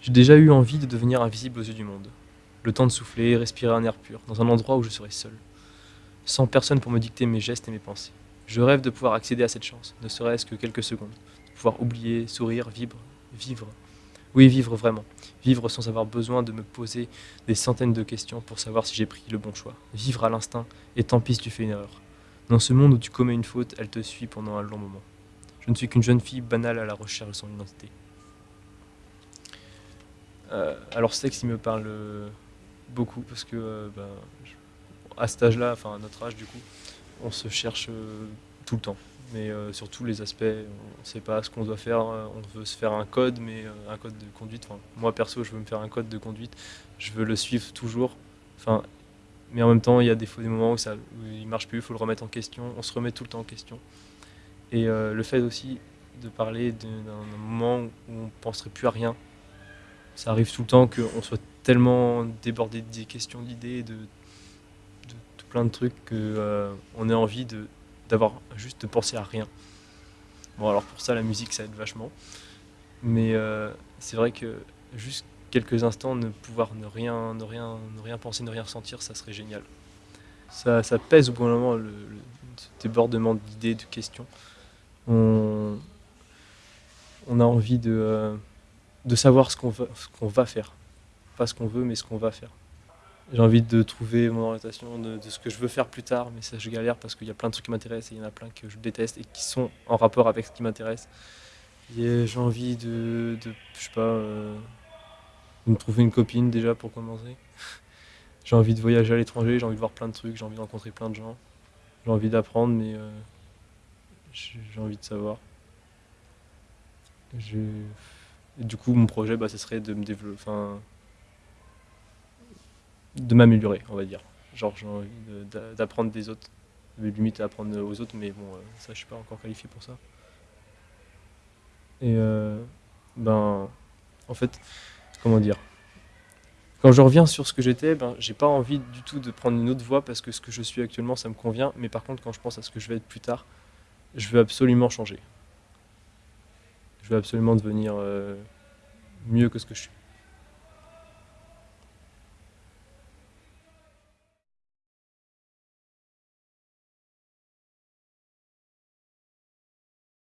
J'ai déjà eu envie de devenir invisible aux yeux du monde. Le temps de souffler, respirer un air pur, dans un endroit où je serai seul. Sans personne pour me dicter mes gestes et mes pensées. Je rêve de pouvoir accéder à cette chance, ne serait-ce que quelques secondes. De pouvoir oublier, sourire, vivre, vivre. Oui, vivre vraiment. Vivre sans avoir besoin de me poser des centaines de questions pour savoir si j'ai pris le bon choix. Vivre à l'instinct, et tant pis si tu fais une erreur. Dans ce monde où tu commets une faute, elle te suit pendant un long moment. Je ne suis qu'une jeune fille banale à la recherche de son identité. Euh, alors texte, il me parle euh, beaucoup parce que euh, ben, à cet âge-là, enfin à notre âge du coup, on se cherche tout le temps. Mais sur tous les aspects, on ne sait pas ce qu'on doit faire. On veut se faire un code, mais un code de conduite. Moi perso, je veux me faire un code de conduite. Je veux le suivre toujours. Mais en même temps, il y a des, fois des moments où, ça, où il marche plus, il faut le remettre en question. On se remet tout le temps en question. Et le fait aussi de parler d'un moment où on penserait plus à rien, ça arrive tout le temps qu'on soit tellement débordé des questions, d'idées, de, de, plein de trucs qu'on ait envie d'avoir juste de penser à rien. Bon alors pour ça la musique ça aide vachement, mais euh, c'est vrai que juste quelques instants ne pouvoir ne rien, ne rien, ne rien penser, ne rien ressentir, ça serait génial. Ça, pèse au bout d'un moment le, débordement d'idées, de questions. On, on a envie de, euh, de savoir ce qu'on va, va faire. Pas ce qu'on veut, mais ce qu'on va faire. J'ai envie de trouver mon orientation, de, ce que je veux faire plus tard, mais ça je galère parce qu'il y a plein de trucs qui m'intéressent et il y en a plein que je déteste et qui sont en rapport avec ce qui m'intéresse. J'ai envie de, de, je sais pas, euh, de me trouver une copine déjà pour commencer. J'ai envie de voyager à l'étranger, j'ai envie de voir plein de trucs, j'ai envie de rencontrer plein de gens. J'ai envie d'apprendre, mais euh, j'ai envie de savoir. Je- du coup, mon projet, bah, ce serait de me développer, de m'améliorer, on va dire. Genre, j'ai envie de- d'a- d'apprendre des autres, mais limite à apprendre aux autres, mais bon, euh, ça, je suis pas encore qualifié pour ça. Et euh, ben, en fait, comment dire? Quand je reviens sur ce que j'étais, ben, j'ai pas envie du tout de prendre une autre voie parce que ce que je suis actuellement, ça me convient. Mais par contre, quand je pense à ce que je vais être plus tard, je veux absolument changer. Je veux absolument devenir euh, mieux que ce que je suis.